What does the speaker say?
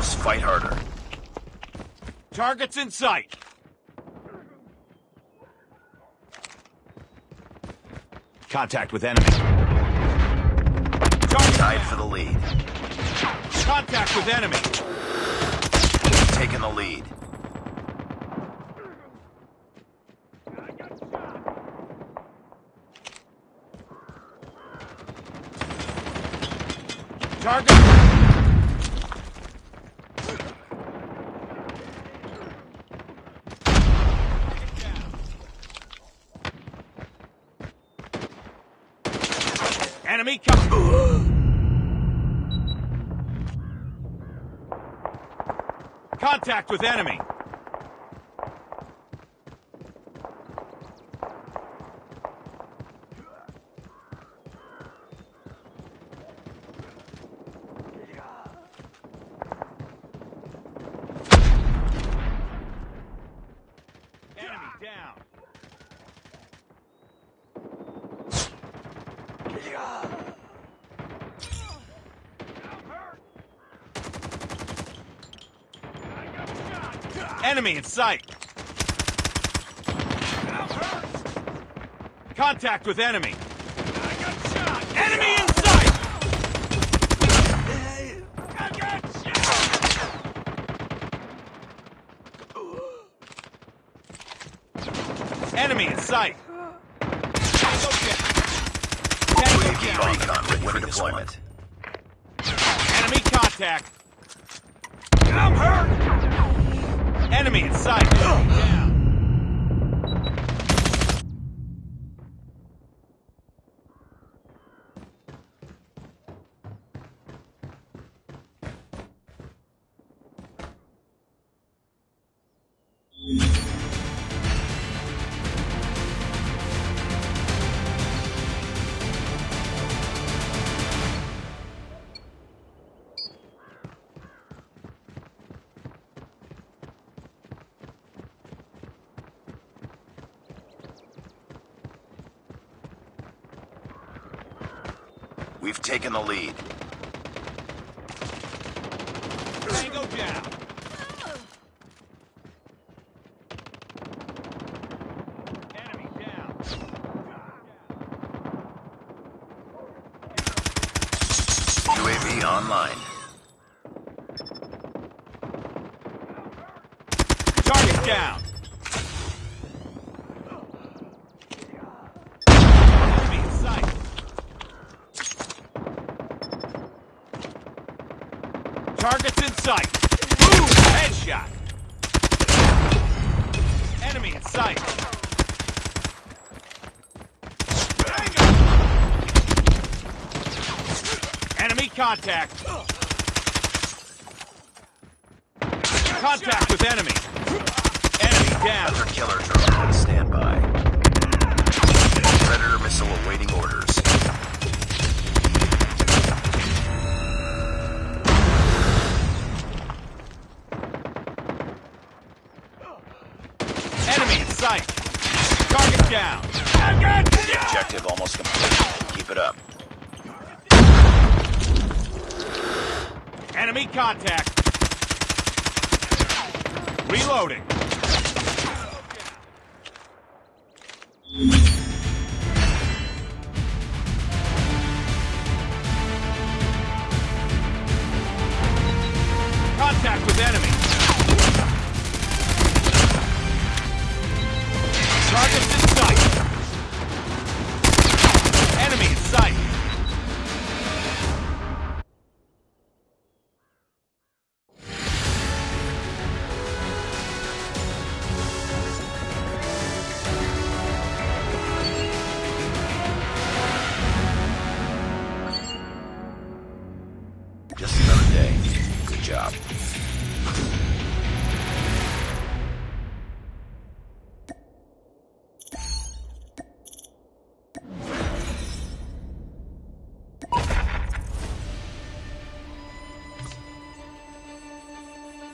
fight harder. Targets in sight. Contact with enemy. Target Tied for the lead. Contact with enemy. Taking the lead. Target. Enemy coming. Contact with. Enemy down. Enemy in sight. Contact with enemy. Enemy in sight. Enemy in sight. Tango down. Tango UAV recon ready for deployment. Enemy contact. I'm hurt. Enemy in sight. We've taken the lead. Tango down. Enemy down. UAV online. Target down. Enemy in sight. Targets in sight. Boom! Headshot. Enemy in sight. Enemy contact. Contact with enemy. Sight. Target down. Objective almost complete. Keep it up. Enemy contact. Reloading. Just another day. Good job.